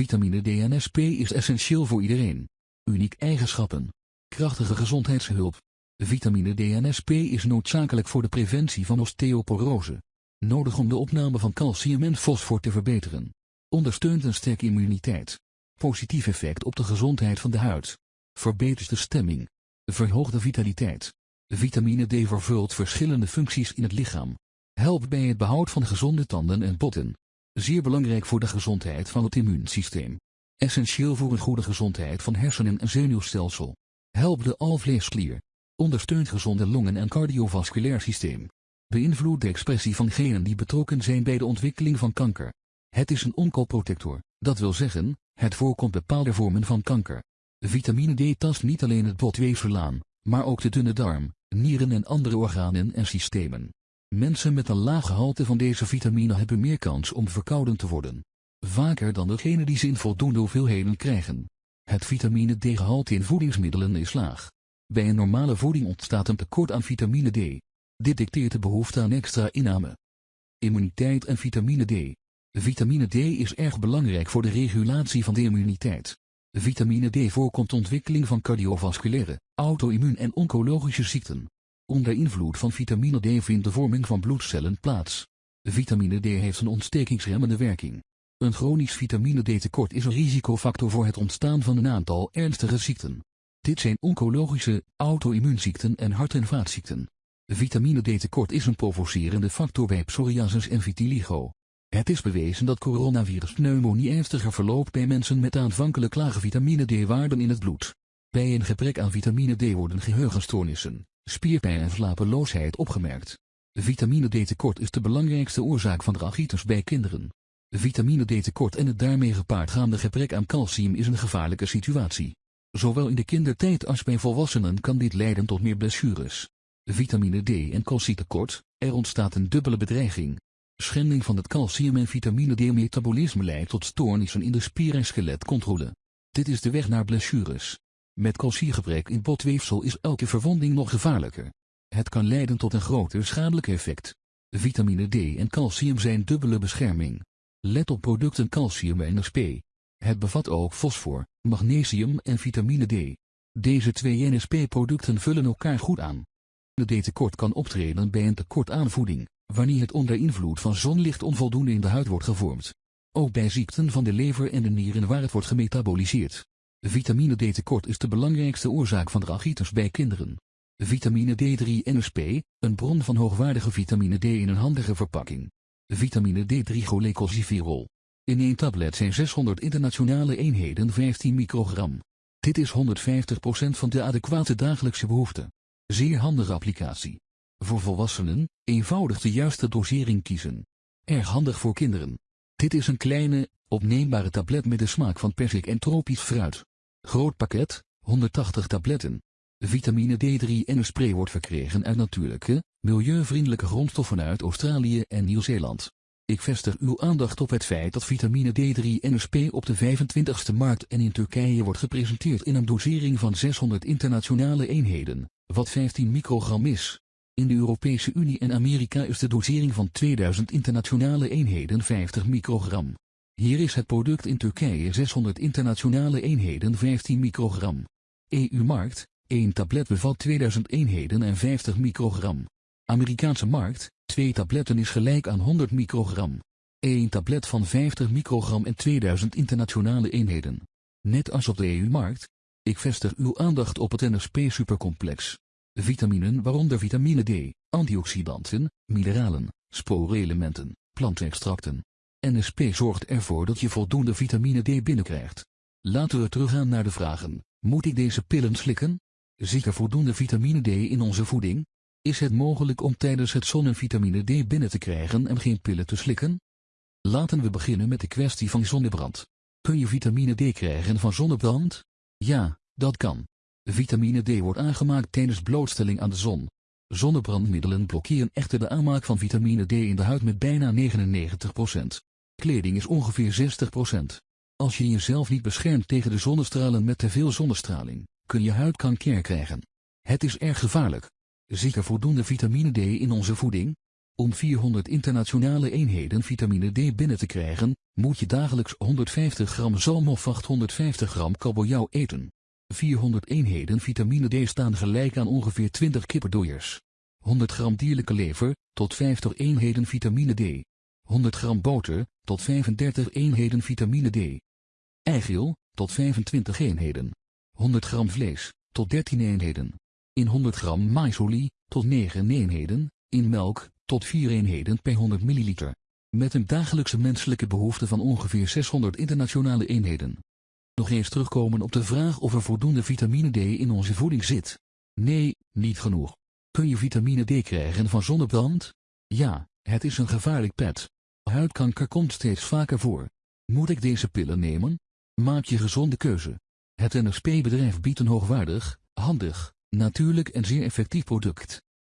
Vitamine D en SP is essentieel voor iedereen. Uniek eigenschappen. Krachtige gezondheidshulp. Vitamine D en SP is noodzakelijk voor de preventie van osteoporose. Nodig om de opname van calcium en fosfor te verbeteren. Ondersteunt een sterke immuniteit. Positief effect op de gezondheid van de huid. Verbetert de stemming. Verhoogt de vitaliteit. Vitamine D vervult verschillende functies in het lichaam. Helpt bij het behoud van gezonde tanden en botten. Zeer belangrijk voor de gezondheid van het immuunsysteem. Essentieel voor een goede gezondheid van hersenen en zenuwstelsel. Helpt de alvleesklier. Ondersteunt gezonde longen en cardiovasculair systeem. Beïnvloedt de expressie van genen die betrokken zijn bij de ontwikkeling van kanker. Het is een onkoprotector, dat wil zeggen, het voorkomt bepaalde vormen van kanker. Vitamine D tast niet alleen het botweefsel aan, maar ook de dunne darm, nieren en andere organen en systemen. Mensen met een laag gehalte van deze vitamine hebben meer kans om verkouden te worden. Vaker dan degenen die ze in voldoende hoeveelheden krijgen. Het vitamine D-gehalte in voedingsmiddelen is laag. Bij een normale voeding ontstaat een tekort aan vitamine D. Dit dicteert de behoefte aan extra inname. Immuniteit en vitamine D. Vitamine D is erg belangrijk voor de regulatie van de immuniteit. Vitamine D voorkomt ontwikkeling van cardiovasculaire, auto-immuun en oncologische ziekten. Onder invloed van vitamine D vindt de vorming van bloedcellen plaats. Vitamine D heeft een ontstekingsremmende werking. Een chronisch vitamine D tekort is een risicofactor voor het ontstaan van een aantal ernstige ziekten. Dit zijn oncologische, auto-immuunziekten en hart- en vaatziekten. Vitamine D tekort is een provocerende factor bij psoriasis en vitiligo. Het is bewezen dat coronavirus pneumonie ernstiger verloopt bij mensen met aanvankelijk lage vitamine D-waarden in het bloed. Bij een gebrek aan vitamine D worden geheugenstoornissen, spierpijn en slapeloosheid opgemerkt. Vitamine D tekort is de belangrijkste oorzaak van rachitis bij kinderen. Vitamine D tekort en het daarmee gepaardgaande gebrek aan calcium is een gevaarlijke situatie. Zowel in de kindertijd als bij volwassenen kan dit leiden tot meer blessures. Vitamine D en calcietekort, er ontstaat een dubbele bedreiging. Schending van het calcium en vitamine D-metabolisme leidt tot stoornissen in de spier- en skeletcontrole. Dit is de weg naar blessures. Met calciegebrek in botweefsel is elke verwonding nog gevaarlijker. Het kan leiden tot een groter schadelijk effect. Vitamine D en calcium zijn dubbele bescherming. Let op producten calcium en NSP. Het bevat ook fosfor, magnesium en vitamine D. Deze twee NSP-producten vullen elkaar goed aan. De D-tekort kan optreden bij een tekort aan voeding, wanneer het onder invloed van zonlicht onvoldoende in de huid wordt gevormd. Ook bij ziekten van de lever en de nieren waar het wordt gemetaboliseerd. Vitamine D-tekort is de belangrijkste oorzaak van rachitis bij kinderen. Vitamine D3 NSP, een bron van hoogwaardige vitamine D in een handige verpakking. Vitamine D3 cholecalciferol. In één tablet zijn 600 internationale eenheden 15 microgram. Dit is 150% van de adequate dagelijkse behoefte. Zeer handige applicatie. Voor volwassenen, eenvoudig de juiste dosering kiezen. Erg handig voor kinderen. Dit is een kleine, opneembare tablet met de smaak van persik en tropisch fruit. Groot pakket, 180 tabletten. Vitamine D3 en een spray wordt verkregen uit natuurlijke, milieuvriendelijke grondstoffen uit Australië en Nieuw-Zeeland. Ik vestig uw aandacht op het feit dat vitamine D3 NSP op de 25ste markt en in Turkije wordt gepresenteerd in een dosering van 600 internationale eenheden, wat 15 microgram is. In de Europese Unie en Amerika is de dosering van 2000 internationale eenheden 50 microgram. Hier is het product in Turkije 600 internationale eenheden 15 microgram. EU-markt, 1 tablet bevat 2000 eenheden en 50 microgram. Amerikaanse markt, 2 tabletten is gelijk aan 100 microgram. 1 tablet van 50 microgram en 2000 internationale eenheden. Net als op de EU-markt. Ik vestig uw aandacht op het NSP-supercomplex. Vitaminen waaronder vitamine D, antioxidanten, mineralen, sporenelementen, plantextracten. NSP zorgt ervoor dat je voldoende vitamine D binnenkrijgt. Laten we teruggaan naar de vragen. Moet ik deze pillen slikken? Zit er voldoende vitamine D in onze voeding? Is het mogelijk om tijdens het zonnen vitamine D binnen te krijgen en geen pillen te slikken? Laten we beginnen met de kwestie van zonnebrand. Kun je vitamine D krijgen van zonnebrand? Ja, dat kan. Vitamine D wordt aangemaakt tijdens blootstelling aan de zon. Zonnebrandmiddelen blokkeren echter de aanmaak van vitamine D in de huid met bijna 99%. Kleding is ongeveer 60%. Als je jezelf niet beschermt tegen de zonnestralen met te veel zonnestraling, kun je huidkanker krijgen. Het is erg gevaarlijk. Zit er voldoende vitamine D in onze voeding? Om 400 internationale eenheden vitamine D binnen te krijgen, moet je dagelijks 150 gram zalm of 850 gram kabeljauw eten. 400 eenheden vitamine D staan gelijk aan ongeveer 20 kipperdooiers. 100 gram dierlijke lever, tot 50 eenheden vitamine D. 100 gram boter, tot 35 eenheden vitamine D. Eigeel, tot 25 eenheden. 100 gram vlees, tot 13 eenheden. In 100 gram maisolie, tot 9 eenheden. In melk, tot 4 eenheden per 100 milliliter. Met een dagelijkse menselijke behoefte van ongeveer 600 internationale eenheden. Nog eens terugkomen op de vraag of er voldoende vitamine D in onze voeding zit. Nee, niet genoeg. Kun je vitamine D krijgen van zonnebrand? Ja, het is een gevaarlijk pet. Huidkanker komt steeds vaker voor. Moet ik deze pillen nemen? Maak je gezonde keuze. Het NSP-bedrijf biedt een hoogwaardig, handig, natuurlijk en zeer effectief product.